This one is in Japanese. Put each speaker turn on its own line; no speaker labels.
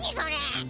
にそれ。